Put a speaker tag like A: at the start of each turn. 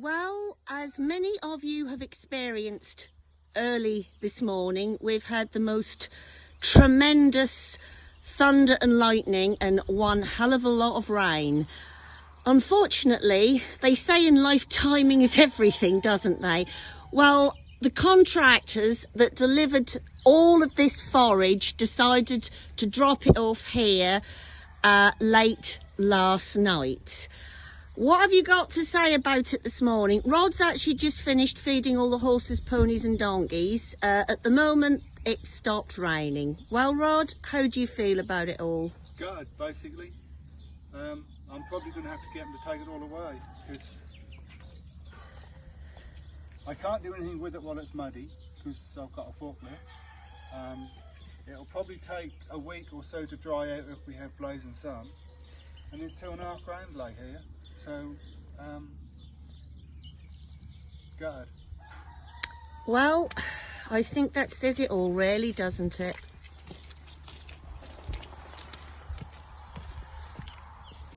A: Well, as many of you have experienced early this morning, we've had the most tremendous thunder and lightning and one hell of a lot of rain. Unfortunately, they say in life timing is everything, doesn't they? Well, the contractors that delivered all of this forage decided to drop it off here uh, late last night. What have you got to say about it this morning? Rod's actually just finished feeding all the horses, ponies and donkeys. Uh, at the moment, it stopped raining. Well, Rod, how do you feel about it all?
B: Good, basically. Um, I'm probably going to have to get them to take it all away because I can't do anything with it while it's muddy because I've got a forklift. Um, it'll probably take a week or so to dry out if we have blazing sun. And it's two and a half grand lay here. So, um, good.
A: Well, I think that says it all really, doesn't it?